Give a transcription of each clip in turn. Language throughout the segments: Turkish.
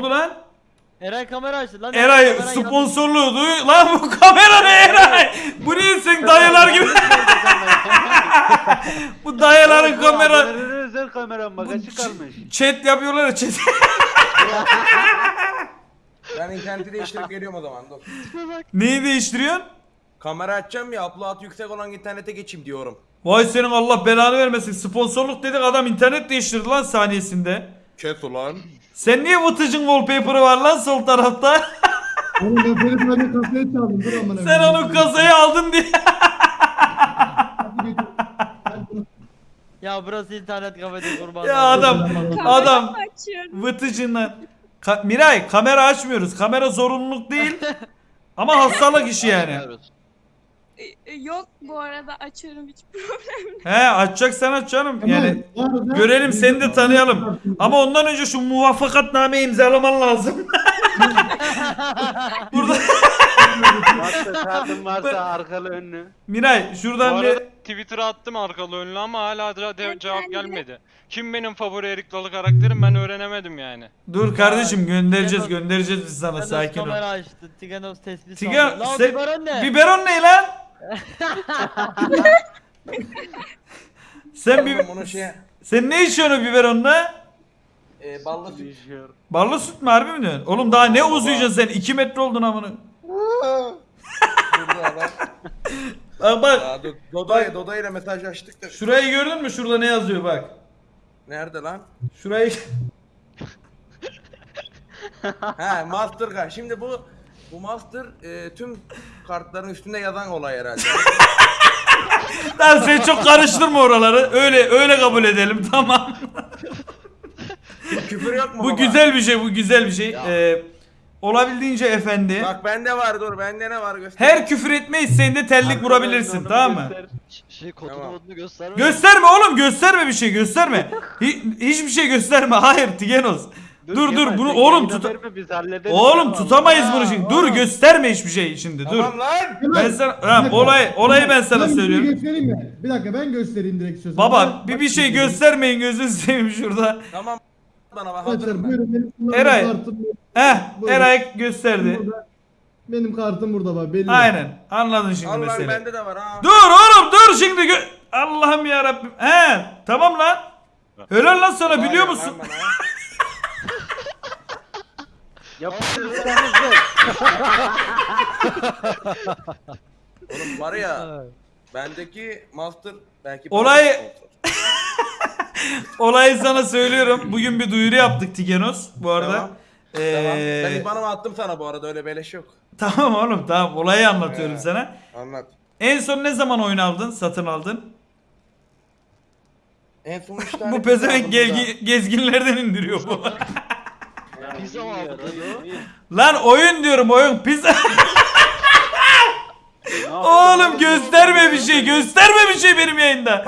oldu lan? Eray kamera açtı lan. Eray kamera sponsorluğu duy. Lan bu kamera ne Eray? Bu ne sen dayılar gibi. bu dayıların kamera. Özel kameram bak açık kalmış. Chat yapıyorlar ya chat. Ben interneti değiştirip geliyorum o zaman dur. Neyi değiştiriyorsun? Kamera açacağım ya upload yüksek olan internete geçeyim diyorum. Vay senin Allah belanı vermesin. Sponsorluk dedik adam internet değiştirdi lan saniyesinde. Kes ulan. Sen niye Vıtıcın wallpaper'ı var lan sol tarafta? Oğlum ben Ferit abi kasayı çaldım. Dur amına. Sen onu kasaya aldın diye. Ya burası internet kafede kurban. ya adam adam Açıyorum. Vıtıcından. Ka- Miray kamera açmıyoruz. Kamera zorunluluk değil. Ama hastalık işi yani. E, Yok bu arada açıyorum hiç problem. He açacaksan aç canım. Yani Tamam, arada- görelim seni de tanıyalım. Ama ondan önce şu muvaffakatname imzalaman lazım. Burada Varsa kartın varsa arkalı önlü. Miray Bu şuradan bir arada Twitter'a attım arkalı önlü ama hala da de- cevap gelmedi. Kim benim favori Erik Dalı karakterim ben öğrenemedim yani. dur kardeşim göndereceğiz göndereceğiz biz sana Tiganos sakin ol. kamera açtı. Tiganos tespih Tiga saldı. Lan sen- biberon ne? biberon ne lan? Sen bir şey sen ne içiyorsun o biberonla? e, ballı süt. Ballı süt mü harbi mi diyorsun? Oğlum daha ne uzayacaksın sen? 2 metre oldun amına. Bak bak. Do- Dodo, Dodo ile mesajlaştık da. Şurayı gördün mü? Şurada ne yazıyor bak. Nerede lan? Şurayı He Master Card. Şimdi bu bu Master e, tüm kartların üstünde yazan olay herhalde. Lan sen çok karıştırma oraları. Öyle öyle kabul edelim tamam. Küfür yok mu bu baba? güzel bir şey, bu güzel bir şey. Ee, olabildiğince efendi. Bak bende var dur bende ne var göster. Her küfür etme isteğinde tellik Arkalı vurabilirsin tamam mı? Şey kodunu Tamam. modunu gösterme. Gösterme oğlum gösterme bir şey gösterme. Hi- hiçbir şey gösterme. Hayır Tigenos. Dur dur, bunu oğlum tut. Oğlum tutamayız bunu şimdi. Dur gösterme hiçbir şey şimdi. Dur. Tamam lan. Ben sana ha, olay olayı ben sana Ben bir şey söylüyorum. göstereyim mi? Bir dakika ben göstereyim direkt istiyorsan. Baba bir bir şey göstermeyin gözünü seveyim şurada. Tamam bana bak Arkadaşlar hazırım ben. buyurun benim kullandığım Eray. kartım Heh Buyurun. Eray gösterdi. burada. Benim kartım burada bak belli. Aynen. Anladın şimdi Al lan meseleyi. bende de var ha. Dur oğlum dur şimdi gö- Allah'ım ya Rabbim. He tamam lan. Helal lan sana biliyor lan musun? bana. Yapıştırırsanız ver. Oğlum var ya bendeki Master belki Olay-. Olayı sana söylüyorum. Bugün bir duyuru yaptık Tigenos bu arada. Tamam. Ee, Tamam. Ben IBAN'ımı attım sana bu arada öyle beleş yok. tamam oğlum tamam olayı anlatıyorum Ee. sana. Anlat. En son ne zaman oyun aldın? Satın aldın? En son 3 tane bu pezevenk gezginlerden indiriyor bu. Pizza mı aldın Lan oyun diyorum oyun pizza. Oğlum gösterme bir şey gösterme bir şey benim yayında.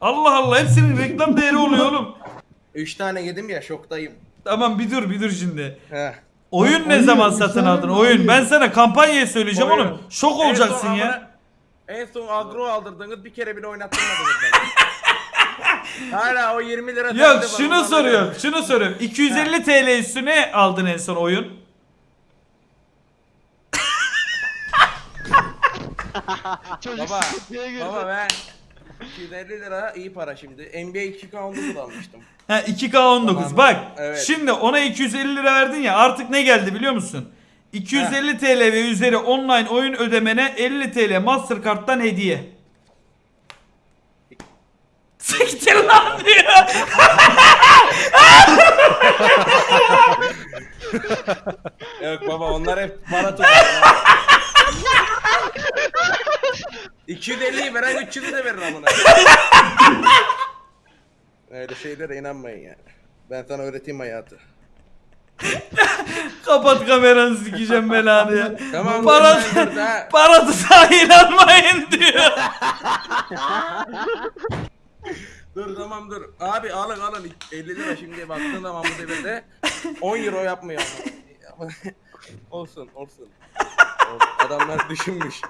Allah Allah hepsinin reklam değeri oluyor oğlum. 3 tane yedim ya şoktayım. Tamam bir dur bir dur şimdi. Heh. Oyun ne Oyun, zaman satın aldın? oyun. Ben sana kampanyayı söyleyeceğim Oyun. oğlum. Şok En son olacaksın ya. amına- En son agro aldırdınız bir kere bile oynattırmadınız beni. Hala o 20 lira Yok şunu soruyorum. Şunu soruyorum. 250 TL üstüne aldın en son oyun. Çocuk Baba, sıkıntıya girdi. baba ben 250 lira iyi para şimdi. NBA 2K19 almıştım. Ha 2K19 Tamam. bak. Evet. Şimdi ona 250 lira verdin ya artık ne geldi biliyor musun? 250 TL ve üzeri online oyun ödemene 50 TL Mastercard'dan hediye. Siktir lan diyor. Yok baba onlar hep para tutar. 250'yi veren 300'ü de verir amına. Öyle şeylere inanmayın yani. Ben sana öğreteyim hayatı. Kapat kameranı sikeceğim belanı ya. Tamam, Para, dur, dur, ha. para tuzağa inanmayın diyor. Dur tamam dur. Abi alın alın 50 lira şimdi baktığın zaman bu devirde 10 euro yapmıyor. ama. olsun olsun. Adamlar düşünmüş.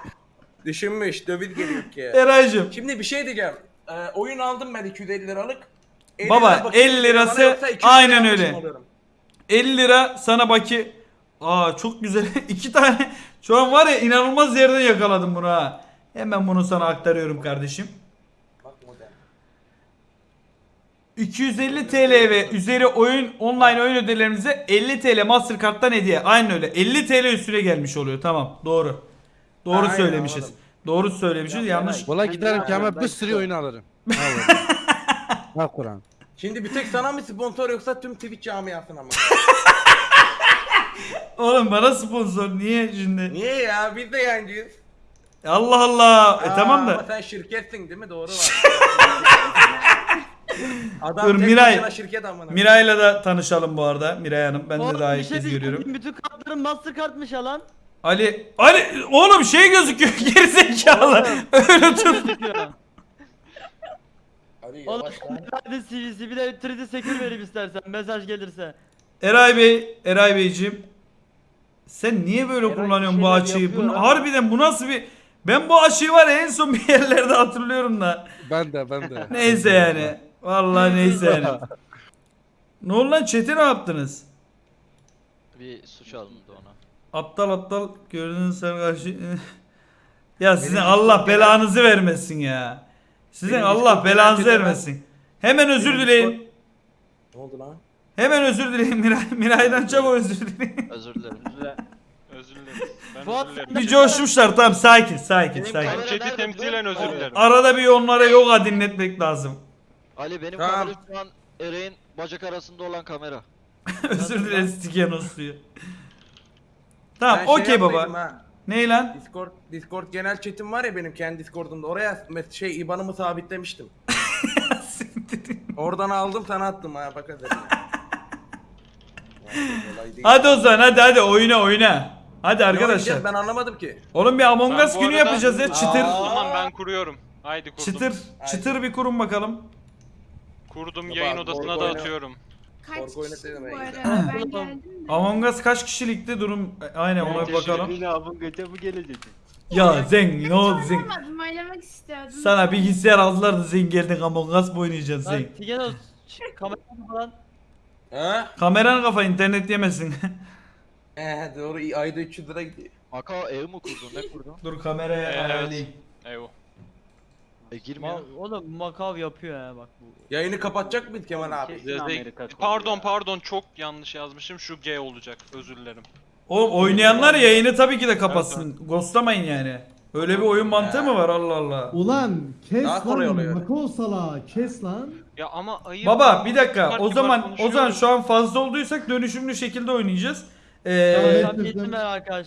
Düşünmüş. Döviz geliyor ki. Eraycığım. Şimdi bir şey diyeceğim. Ee, oyun aldım ben 250 liralık. 50 Baba, lira bakayım 50 bana lirası yoksa 200 aynen lira öyle. almışım oluyorum. 50 lira sana baki. Aa çok güzel. iki tane. Şu an var ya inanılmaz yerden yakaladım bunu ha. Hemen bunu sana aktarıyorum kardeşim. Bak model. 250 TL ve üzeri oyun online oyun ödelerinize 50 TL Mastercard'dan hediye. Aynen öyle. 50 TL üstüne gelmiş oluyor. Tamam. Doğru. Doğru Aynen, söylemişiz. anladım. Doğru söylemişiz. Yanlış. Valla giderim ki ama bir sürü oyun alırım. Ha Kur'an. Şimdi bir tek sana mı sponsor yoksa tüm Twitch camiasına mı? Oğlum bana sponsor niye şimdi? Niye ya? Biz de yancıyız. Allah Allah. E Aa, tamam Ama da. sen şirketsin değil mi? Doğru var. Adam Dur, tek Miray. başına şirket amına. Miray'la da tanışalım bu arada. Miray Hanım. Ben de daha ilk şey kez görüyorum. Bütün kartların Mastercard'mış ya lan. Ali. Ali. Oğlum şey gözüküyor. Gerizekalı. Öyle tut. Hadi Oğlum yavaş lan. hadi bir de 3D secure vereyim istersen mesaj gelirse. Eray Bey. Eray Beyciğim. Sen niye böyle Eray kullanıyorsun bu şeyler açıyı? yapıyor Bunu, ha. harbiden bu nasıl bir... Ben bu açıyı var ya en son bir yerlerde hatırlıyorum da. Ben de ben de. Neyse yani. Vallahi neyse yani. Ne oldu lan chat'e ne yaptınız? Bir suç alındı ona. Aptal aptal gördüğünüz sen karşı... ya sizin Benim Allah belanızı vermesin ya. Sizin Benim Allah belanızı vermesin. Hemen özür Benim dileyin. Ne oldu lan? Hemen özür dileyin Miray. Miray'dan çabuk özür dileyin. Özür dilerim. Özür dileriz. Ben Fuat, özür dilerim. bir coşmuşlar tamam sakin sakin Benim sakin. chat'i temsilen özür dilerim. Arada bir onlara yoga dinletmek lazım. Ali benim Tamam. kamera şu an Ereğin bacak arasında olan kamera. özür dileriz Tikenos diyor. Tamam Ben şey okey baba. ha. Ney lan? Discord Discord genel chat'im var ya benim kendi Discord'umda. Oraya mes- şey IBAN'ımı sabitlemiştim. Oradan aldım sana attım ha bak hadi. hadi o zaman hadi hadi oyna oyna. Hadi Ne arkadaşlar. oynayacağız? Ben anlamadım ki. Oğlum bir Among Ben Us bu günü arada- yapacağız ya çıtır. Aa. Tamam ben kuruyorum. Haydi kurdum. Çıtır. Çıtır bir kurun bakalım. Kurdum Baba, yayın odasına da oyna. atıyorum. Kaç Korku oyunu kişi dedim bu ben. arada ben geldim de. Among Us kaç kişilikti durum? E, Aynen ona bir bakalım. Yine abun göte bu gelecek. Ya Zen ne oldu Zen? Oynamadım oynamak istiyordum. Sana bilgisayar aldılar da Zen geldin Among Us mı oynayacaksın Lan Zen? Tigenos falan. Ha? Kafa internet yemesin. Ee, doğru ayda 300 lira gidiyor. Macao ev mi kurdun ne kurdun? Dur kameraya Evet. ayarlayayım. E girmiyor. Ma oğlum Makav yapıyor ya bak bu. Yayını kapatacak mıyız Kemal abi? Pardon pardon çok yanlış yazmışım. Şu G olacak. Özür dilerim. Oğlum oynayanlar yayını tabii ki de kapatsın. Ghostlamayın yani. Öyle bir oyun mantığı mı var Allah Allah. Ulan kes Daha kolay lan. oluyor. Sala kes lan. Ya ama ayıp. Baba bir dakika Kibar o kibar zaman o zaman şu an fazla olduysak dönüşümlü şekilde oynayacağız. Ee, Evet, evet, evet. arkadaşlar.